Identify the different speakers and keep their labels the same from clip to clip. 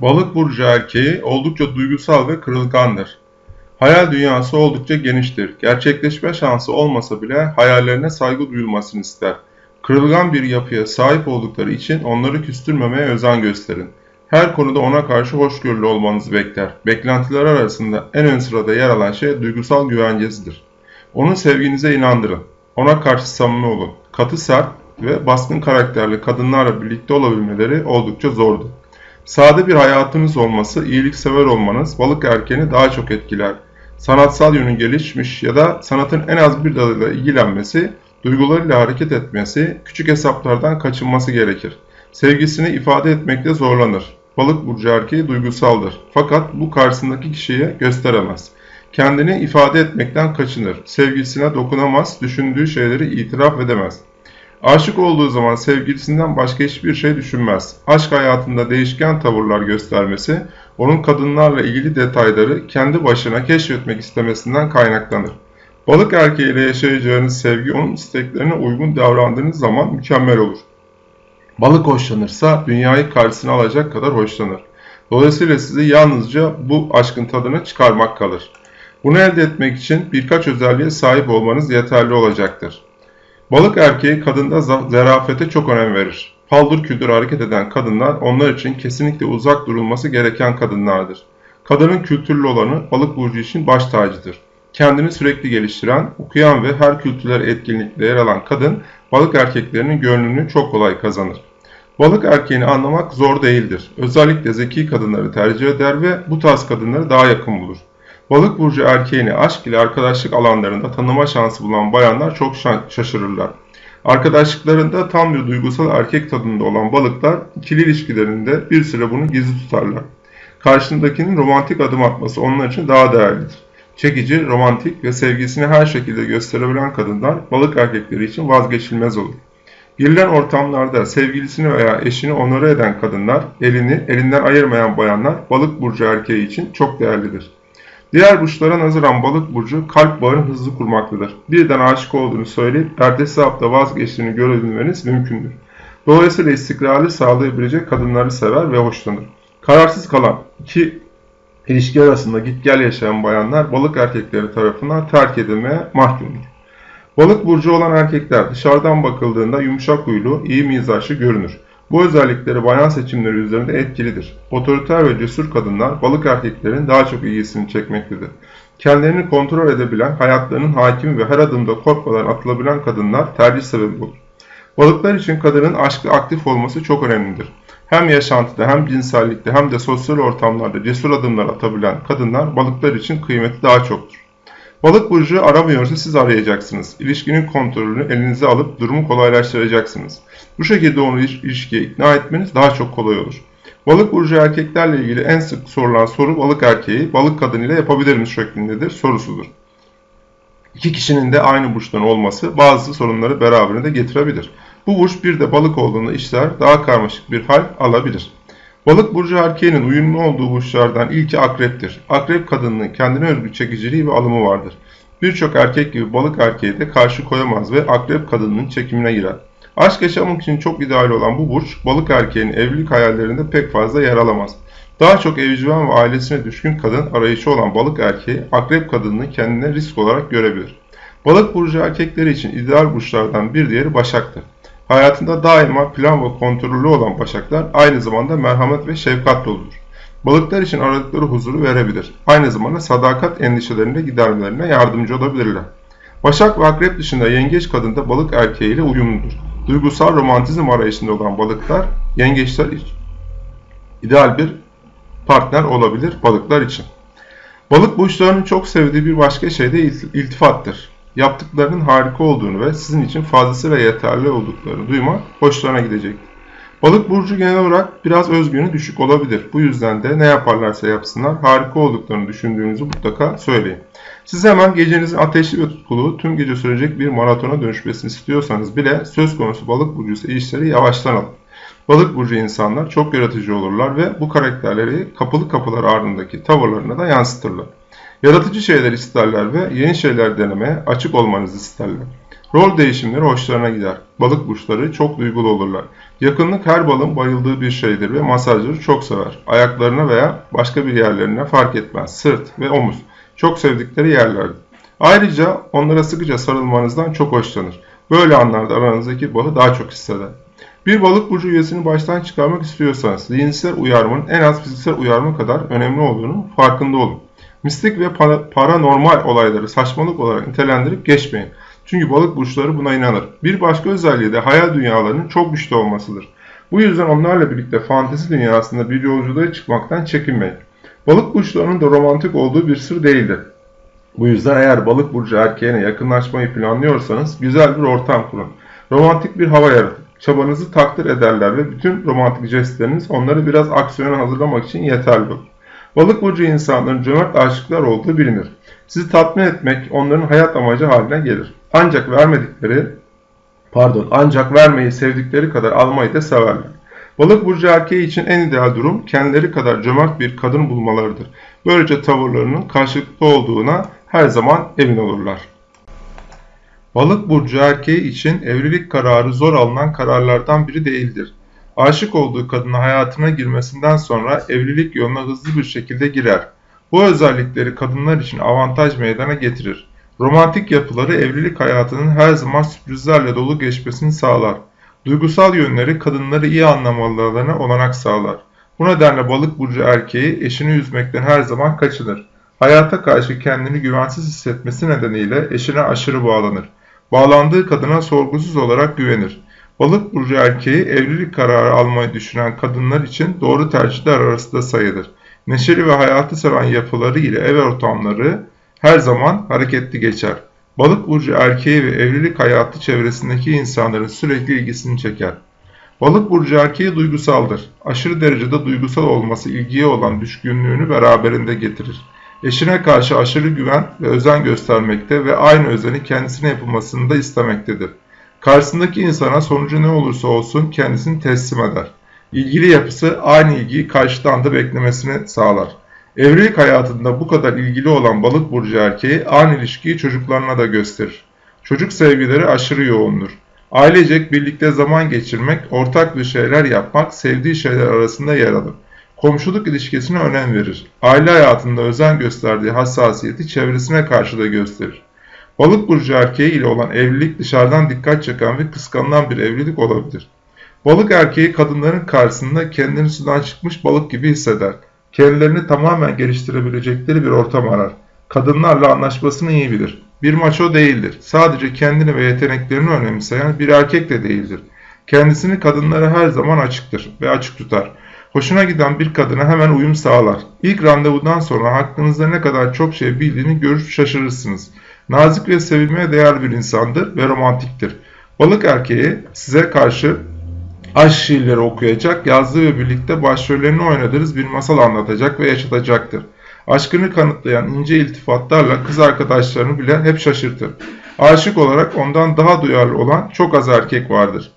Speaker 1: Balık burcu erkeği oldukça duygusal ve kırılgandır. Hayal dünyası oldukça geniştir. Gerçekleşme şansı olmasa bile hayallerine saygı duyulmasını ister. Kırılgan bir yapıya sahip oldukları için onları küstürmemeye özen gösterin. Her konuda ona karşı hoşgörülü olmanızı bekler. Beklentiler arasında en ön sırada yer alan şey duygusal güvencesidir. Onun sevginize inandırın. Ona karşı samimi olun. Katı sert ve baskın karakterli kadınlarla birlikte olabilmeleri oldukça zordur. Sade bir hayatınız olması, iyiliksever olmanız balık erkeğini daha çok etkiler. Sanatsal yönü gelişmiş ya da sanatın en az bir dalıyla ilgilenmesi, duygularıyla hareket etmesi, küçük hesaplardan kaçınması gerekir. Sevgisini ifade etmekte zorlanır. Balık burcu erkeği duygusaldır. Fakat bu karşısındaki kişiye gösteremez. Kendini ifade etmekten kaçınır. Sevgisine dokunamaz, düşündüğü şeyleri itiraf edemez. Aşık olduğu zaman sevgilisinden başka hiçbir şey düşünmez. Aşk hayatında değişken tavırlar göstermesi, onun kadınlarla ilgili detayları kendi başına keşfetmek istemesinden kaynaklanır. Balık erkeğiyle yaşayacağınız sevgi onun isteklerine uygun davrandığınız zaman mükemmel olur. Balık hoşlanırsa dünyayı karşısına alacak kadar hoşlanır. Dolayısıyla sizi yalnızca bu aşkın tadını çıkarmak kalır. Bunu elde etmek için birkaç özelliğe sahip olmanız yeterli olacaktır. Balık erkeği kadında zarafete çok önem verir. Paldır küldür hareket eden kadınlar onlar için kesinlikle uzak durulması gereken kadınlardır. Kadının kültürlü olanı balık burcu için baş tacıdır. Kendini sürekli geliştiren, okuyan ve her kültürel etkinlikte yer alan kadın balık erkeklerinin gönlünü çok kolay kazanır. Balık erkeğini anlamak zor değildir. Özellikle zeki kadınları tercih eder ve bu tarz kadınları daha yakın bulur. Balık burcu erkeğini aşk ile arkadaşlık alanlarında tanıma şansı bulan bayanlar çok şaşırırlar. Arkadaşlıklarında tam bir duygusal erkek tadında olan balıklar ikili ilişkilerinde bir süre bunu gizli tutarlar. Karşındakinin romantik adım atması onlar için daha değerlidir. Çekici, romantik ve sevgisini her şekilde gösterebilen kadınlar balık erkekleri için vazgeçilmez olur. Girilen ortamlarda sevgilisini veya eşini onore eden kadınlar, elini elinden ayırmayan bayanlar balık burcu erkeği için çok değerlidir. Diğer burçlara nazaran balık burcu kalp bağını hızlı kurmaktadır. Birden aşık olduğunu söyleyip ertesi hafta vazgeçtiğini görebilmeniz mümkündür. Dolayısıyla istikrarlı sağlayabilecek kadınları sever ve hoşlanır. Kararsız kalan iki ilişki arasında git gel yaşayan bayanlar balık erkekleri tarafından terk edilmeye mahkumdur. Balık burcu olan erkekler dışarıdan bakıldığında yumuşak huylu, iyi mizaçlı görünür. Bu özellikleri bayan seçimleri üzerinde etkilidir. Otoriter ve cesur kadınlar balık erkeklerin daha çok ilgisini çekmektedir. Kendilerini kontrol edebilen, hayatlarının hakimi ve her adımda korkmadan atılabilen kadınlar tercih sebebi olur. Balıklar için kadının aşkı aktif olması çok önemlidir. Hem yaşantıda hem cinsellikte hem de sosyal ortamlarda cesur adımlar atabilen kadınlar balıklar için kıymeti daha çoktur. Balık burcu aramıyorsa siz arayacaksınız. İlişkinin kontrolünü elinize alıp durumu kolaylaştıracaksınız. Bu şekilde onu ilişkiye ikna etmeniz daha çok kolay olur. Balık burcu erkeklerle ilgili en sık sorulan soru balık erkeği balık kadınıyla yapabilir mi şeklindedir sorusudur. İki kişinin de aynı burçtan olması bazı sorunları beraberinde getirebilir. Bu burç bir de balık olduğunda işler daha karmaşık bir hal alabilir. Balık burcu erkeğinin uyumlu olduğu burçlardan ilki akreptir. Akrep kadınının kendine özgü çekiciliği ve alımı vardır. Birçok erkek gibi balık erkeği de karşı koyamaz ve akrep kadınının çekimine girer. Aşk yaşamak için çok ideal olan bu burç, balık erkeğinin evlilik hayallerinde pek fazla yer alamaz. Daha çok evcimen ve ailesine düşkün kadın arayışı olan balık erkeği, akrep kadınını kendine risk olarak görebilir. Balık burcu erkekleri için ideal burçlardan bir diğeri başaktır. Hayatında daima plan ve kontrollü olan başaklar aynı zamanda merhamet ve şefkat doludur. Balıklar için aradıkları huzuru verebilir. Aynı zamanda sadakat endişelerini de gidermelerine yardımcı olabilirler. Başak ve akrep dışında yengeç kadın da balık erkeğiyle uyumludur. Duygusal romantizm arayışında olan balıklar yengeçler için ideal bir partner olabilir balıklar için. Balık burçlarının çok sevdiği bir başka şey de iltifattır yaptıklarının harika olduğunu ve sizin için fazlasıyla yeterli olduklarını duymak hoşlarına gidecektir. Balık burcu genel olarak biraz özgüveni düşük olabilir. Bu yüzden de ne yaparlarsa yapsınlar harika olduklarını düşündüğünüzü mutlaka söyleyin. Siz hemen gecenizin ateşli ve tutkulu tüm gece sürecek bir maratona dönüşmesini istiyorsanız bile söz konusu balık burcu ise işleri yavaştan alın. Balık burcu insanlar çok yaratıcı olurlar ve bu karakterleri kapılı kapılar ardındaki tavırlarına da yansıtırlar. Yaratıcı şeyler isterler ve yeni şeyler denemeye açık olmanızı isterler. Rol değişimleri hoşlarına gider. Balık burçları çok duygulu olurlar. Yakınlık her balın bayıldığı bir şeydir ve masajları çok sever. Ayaklarına veya başka bir yerlerine fark etmez. Sırt ve omuz çok sevdikleri yerlerdir. Ayrıca onlara sıkıca sarılmanızdan çok hoşlanır. Böyle anlarda aranızdaki bağı daha çok hisseder. Bir balık burcu üyesini baştan çıkarmak istiyorsanız zihinsel uyarmanın en az fiziksel uyarma kadar önemli olduğunu farkında olun. Mistik ve paranormal olayları saçmalık olarak nitelendirip geçmeyin. Çünkü balık burçları buna inanır. Bir başka özelliği de hayal dünyalarının çok güçlü olmasıdır. Bu yüzden onlarla birlikte fantezi dünyasında bir yolculuğa çıkmaktan çekinmeyin. Balık burçlarının da romantik olduğu bir sır değildir. Bu yüzden eğer balık burcu erkeğine yakınlaşmayı planlıyorsanız güzel bir ortam kurun. Romantik bir hava yaratın. Çabanızı takdir ederler ve bütün romantik jestleriniz onları biraz aksiyona hazırlamak için yeterli olur. Balık burcu insanların cömert aşıklar olduğu bilinir. Sizi tatmin etmek onların hayat amacı haline gelir. Ancak vermedikleri, pardon, ancak vermeyi sevdikleri kadar almayı da severler. Balık burcu erkeği için en ideal durum kendileri kadar cömert bir kadın bulmalarıdır. Böylece tavırlarının karşılıklı olduğuna her zaman emin olurlar. Balık burcu erkeği için evlilik kararı zor alınan kararlardan biri değildir. Aşık olduğu kadına hayatına girmesinden sonra evlilik yoluna hızlı bir şekilde girer. Bu özellikleri kadınlar için avantaj meydana getirir. Romantik yapıları evlilik hayatının her zaman sürprizlerle dolu geçmesini sağlar. Duygusal yönleri kadınları iyi anlamalarına olanak sağlar. Bu nedenle balık burcu erkeği eşini üzmekten her zaman kaçınır. Hayata karşı kendini güvensiz hissetmesi nedeniyle eşine aşırı bağlanır. Bağlandığı kadına sorgusuz olarak güvenir. Balık burcu erkeği evlilik kararı almayı düşünen kadınlar için doğru tercihler arasında sayılır. Neşeli ve hayatı seven yapıları ile ev ortamları her zaman hareketli geçer. Balık burcu erkeği ve evlilik hayatı çevresindeki insanların sürekli ilgisini çeker. Balık burcu erkeği duygusaldır. Aşırı derecede duygusal olması ilgiye olan düşkünlüğünü beraberinde getirir. Eşine karşı aşırı güven ve özen göstermekte ve aynı özeni kendisine yapılmasını da istemektedir. Karşısındaki insana sonucu ne olursa olsun kendisini teslim eder. İlgili yapısı aynı ilgiyi karşıdan da beklemesini sağlar. Evlilik hayatında bu kadar ilgili olan balık burcu erkeği aynı ilişkiyi çocuklarına da gösterir. Çocuk sevgileri aşırı yoğundur. Ailecek birlikte zaman geçirmek, ortak bir şeyler yapmak sevdiği şeyler arasında yer alır. Komşuluk ilişkisine önem verir. Aile hayatında özen gösterdiği hassasiyeti çevresine karşı da gösterir. Balık burcu erkeği ile olan evlilik dışarıdan dikkat çeken ve kıskanılan bir evlilik olabilir. Balık erkeği kadınların karşısında kendini sudan çıkmış balık gibi hisseder. Kendilerini tamamen geliştirebilecekleri bir ortam arar. Kadınlarla anlaşmasını iyi bilir. Bir maço değildir. Sadece kendini ve yeteneklerini önemseyen bir erkek de değildir. Kendisini kadınlara her zaman açıktır ve açık tutar. Hoşuna giden bir kadına hemen uyum sağlar. İlk randevudan sonra hakkınızda ne kadar çok şey bildiğini görüp şaşırırsınız. Nazik ve sevilmeye değer bir insandır ve romantiktir. Balık erkeği size karşı aşk şiirleri okuyacak, yazdığı ve birlikte başrollerini oynadığınız bir masal anlatacak ve yaşatacaktır. Aşkını kanıtlayan ince iltifatlarla kız arkadaşlarını bile hep şaşırtır. Aşık olarak ondan daha duyarlı olan çok az erkek vardır.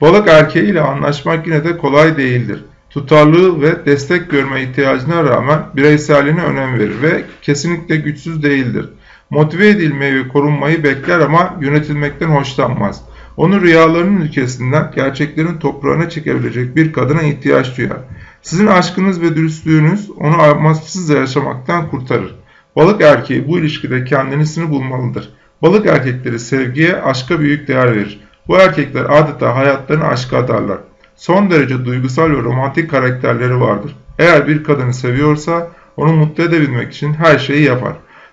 Speaker 1: Balık erkeği ile anlaşmak yine de kolay değildir. Tutarlılığı ve destek görme ihtiyacına rağmen bireyselliğine önem verir ve kesinlikle güçsüz değildir. Motive edilmeyi ve korunmayı bekler ama yönetilmekten hoşlanmaz. Onu rüyalarının ülkesinden gerçeklerin toprağına çekebilecek bir kadına ihtiyaç duyar. Sizin aşkınız ve dürüstlüğünüz onu amaçsız yaşamaktan kurtarır. Balık erkeği bu ilişkide kendisini bulmalıdır. Balık erkekleri sevgiye, aşka büyük değer verir. Bu erkekler adeta hayatlarını aşka adarlar. Son derece duygusal ve romantik karakterleri vardır. Eğer bir kadını seviyorsa onu mutlu edebilmek için her şeyi yapar.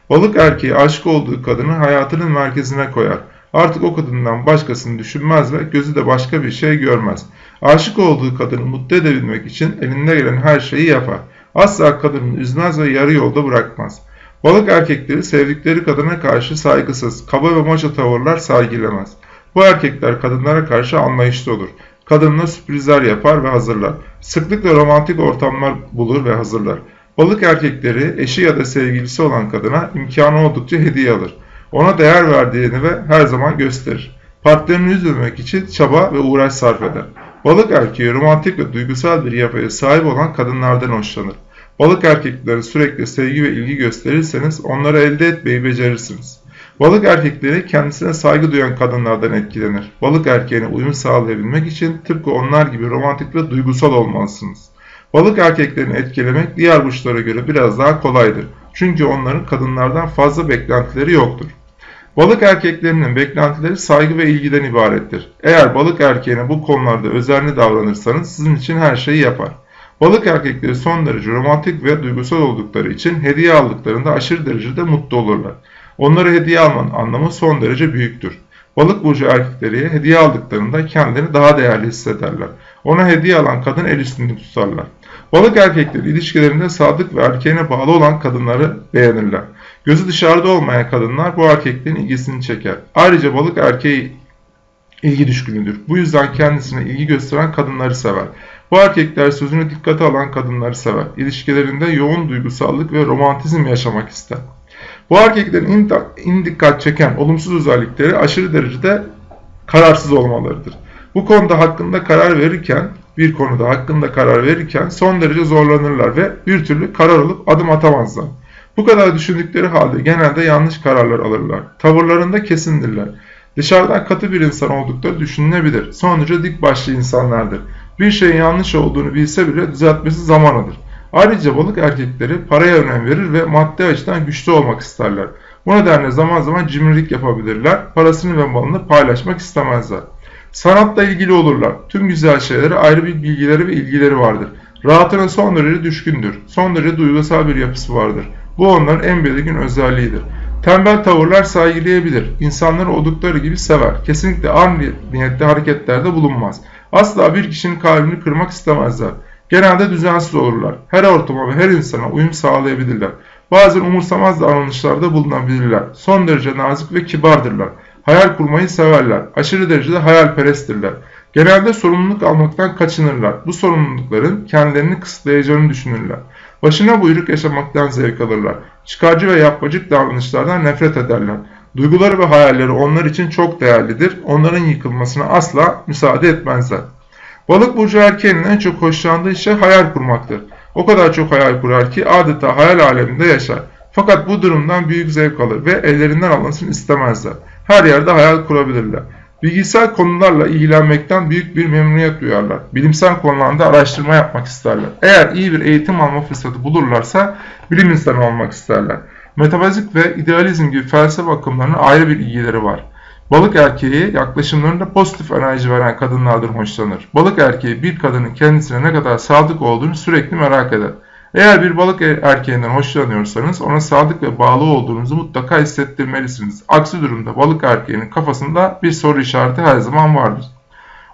Speaker 1: Balık erkeği aşık olduğu kadını hayatının merkezine koyar. Artık o kadından başkasını düşünmez ve gözü de başka bir şey görmez. Aşık olduğu kadını mutlu edebilmek için elinde gelen her şeyi yapar. Asla kadını üzmez ve yarı yolda bırakmaz. Balık erkekleri sevdikleri kadına karşı saygısız, kaba ve maça tavırlar sergilemez. Bu erkekler kadınlara karşı anlayışlı olur. Kadınla sürprizler yapar ve hazırlar. Sıklıkla romantik ortamlar bulur ve hazırlar. Balık erkekleri eşi ya da sevgilisi olan kadına imkanı oldukça hediye alır. Ona değer verdiğini ve her zaman gösterir. Partnerini üzmemek için çaba ve uğraş sarf eder. Balık erkeği romantik ve duygusal bir yapıya sahip olan kadınlardan hoşlanır. Balık erkeklere sürekli sevgi ve ilgi gösterirseniz onları elde etmeyi becerirsiniz. Balık erkekleri kendisine saygı duyan kadınlardan etkilenir. Balık erkeğine uyum sağlayabilmek için tıpkı onlar gibi romantik ve duygusal olmalısınız. Balık erkeklerini etkilemek diğer burçlara göre biraz daha kolaydır. Çünkü onların kadınlardan fazla beklentileri yoktur. Balık erkeklerinin beklentileri saygı ve ilgiden ibarettir. Eğer balık erkeğine bu konularda özenli davranırsanız sizin için her şeyi yapar. Balık erkekleri son derece romantik ve duygusal oldukları için hediye aldıklarında aşırı derecede mutlu olurlar. Onlara hediye almanın anlamı son derece büyüktür. Balık burcu erkekleri hediye aldıklarında kendilerini daha değerli hissederler. Ona hediye alan kadın el üstünde tutarlar. Balık erkekleri ilişkilerinde sadık ve erkeğine bağlı olan kadınları beğenirler. Gözü dışarıda olmayan kadınlar bu erkeklerin ilgisini çeker. Ayrıca balık erkeği ilgi düşkünüdür. Bu yüzden kendisine ilgi gösteren kadınları sever. Bu erkekler sözünü dikkate alan kadınları sever. İlişkilerinde yoğun duygusallık ve romantizm yaşamak ister. Bu erkeklerin in dikkat çeken olumsuz özellikleri aşırı derecede kararsız olmalarıdır. Bu konuda hakkında karar verirken, bir konuda hakkında karar verirken son derece zorlanırlar ve bir türlü karar alıp adım atamazlar. Bu kadar düşündükleri halde genelde yanlış kararlar alırlar. Tavırlarında kesindirler. Dışarıdan katı bir insan oldukları düşünülebilir. Son derece dik başlı insanlardır. Bir şeyin yanlış olduğunu bilse bile düzeltmesi zaman alır. Ayrıca balık erkekleri paraya önem verir ve maddi açıdan güçlü olmak isterler. Bu nedenle zaman zaman cimrilik yapabilirler, parasını ve malını paylaşmak istemezler. Sanatla ilgili olurlar. Tüm güzel şeylere ayrı bir bilgileri ve ilgileri vardır. Rahatına son derece düşkündür. Son derece duygusal bir yapısı vardır. Bu onların en belirgin özelliğidir. Tembel tavırlar saygılayabilir. İnsanları oldukları gibi sever. Kesinlikle art niyetli hareketlerde bulunmaz. Asla bir kişinin kalbini kırmak istemezler. Genelde düzensiz olurlar. Her ortama ve her insana uyum sağlayabilirler. Bazen umursamaz davranışlarda bulunabilirler. Son derece nazik ve kibardırlar. Hayal kurmayı severler. Aşırı derecede hayalperesttirler. Genelde sorumluluk almaktan kaçınırlar. Bu sorumlulukların kendilerini kısıtlayacağını düşünürler. Başına buyruk yaşamaktan zevk alırlar. Çıkarcı ve yapmacık davranışlardan nefret ederler. Duyguları ve hayalleri onlar için çok değerlidir. Onların yıkılmasına asla müsaade etmezler. Balık burcu erkeğinin en çok hoşlandığı şey hayal kurmaktır. O kadar çok hayal kurar ki adeta hayal aleminde yaşar. Fakat bu durumdan büyük zevk alır ve ellerinden alınsın istemezler. Her yerde hayal kurabilirler. Bilgisayar konularla ilgilenmekten büyük bir memnuniyet duyarlar. Bilimsel konularda araştırma yapmak isterler. Eğer iyi bir eğitim alma fırsatı bulurlarsa bilim insanı olmak isterler. Metafizik ve idealizm gibi felsefe akımlarına ayrı bir ilgileri var. Balık erkeği yaklaşımlarında pozitif enerji veren kadınlardan hoşlanır. Balık erkeği bir kadının kendisine ne kadar sadık olduğunu sürekli merak eder. Eğer bir balık erkeğinden hoşlanıyorsanız ona sadık ve bağlı olduğunuzu mutlaka hissettirmelisiniz. Aksi durumda balık erkeğinin kafasında bir soru işareti her zaman vardır.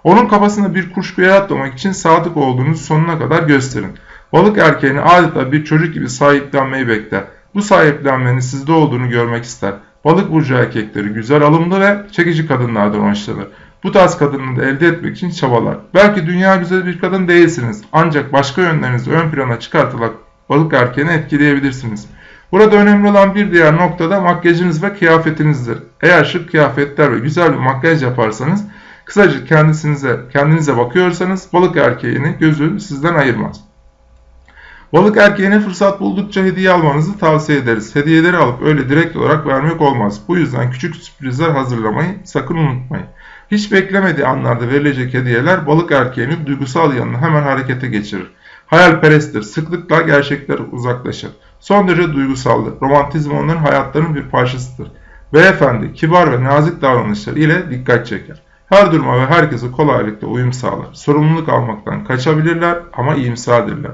Speaker 1: Onun kafasında bir kuşku yaratmamak için sadık olduğunuzu sonuna kadar gösterin. Balık erkeğini adeta bir çocuk gibi sahiplenmeyi bekler. Bu sahiplenmenin sizde olduğunu görmek ister. Balık burcu erkekleri güzel alımlı ve çekici kadınlardan hoşlanır. Bu tarz kadını elde etmek için çabalar. Belki dünya güzel bir kadın değilsiniz ancak başka yönlerinizi ön plana çıkartarak balık erkeğini etkileyebilirsiniz. Burada önemli olan bir diğer nokta da makyajınız ve kıyafetinizdir. Eğer şık kıyafetler ve güzel bir makyaj yaparsanız, kısaca kendinize, kendinize bakıyorsanız balık erkeğini gözü sizden ayırmaz. Balık erkeğine fırsat buldukça hediye almanızı tavsiye ederiz. Hediyeleri alıp öyle direkt olarak vermek olmaz. Bu yüzden küçük sürprizler hazırlamayı sakın unutmayın. Hiç beklemediği anlarda verilecek hediyeler balık erkeğinin duygusal yanını hemen harekete geçirir. Hayalperesttir, sıklıkla gerçekler uzaklaşır. Son derece duygusaldır. Romantizm onların hayatlarının bir parçasıdır. Beyefendi, kibar ve nazik davranışları ile dikkat çeker. Her duruma ve herkese kolaylıkla uyum sağlar. Sorumluluk almaktan kaçabilirler ama iyimserdirler.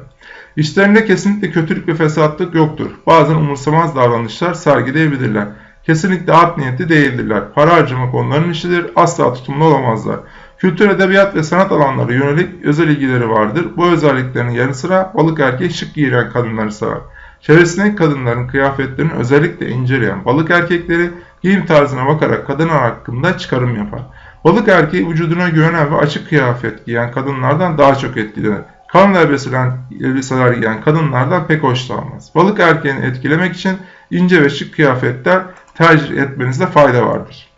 Speaker 1: İşlerinde kesinlikle kötülük ve fesatlık yoktur. Bazen umursamaz davranışlar sergileyebilirler. Kesinlikle art niyetli değildirler. Para harcamak onların işidir. Asla tutumlu olamazlar. Kültür, edebiyat ve sanat alanları yönelik özel ilgileri vardır. Bu özelliklerin yanı sıra balık erkeği şık giyilen kadınları sever. Çevresindeki kadınların kıyafetlerini özellikle inceleyen balık erkekleri giyim tarzına bakarak kadınlar hakkında çıkarım yapar. Balık erkeği vücuduna güvenen ve açık kıyafet giyen kadınlardan daha çok etkilenir. Kan elbiseler, elbiseler giyen kadınlardan pek hoşlanmaz. Balık erkeğini etkilemek için ince ve şık kıyafetler tercih etmenizde fayda vardır.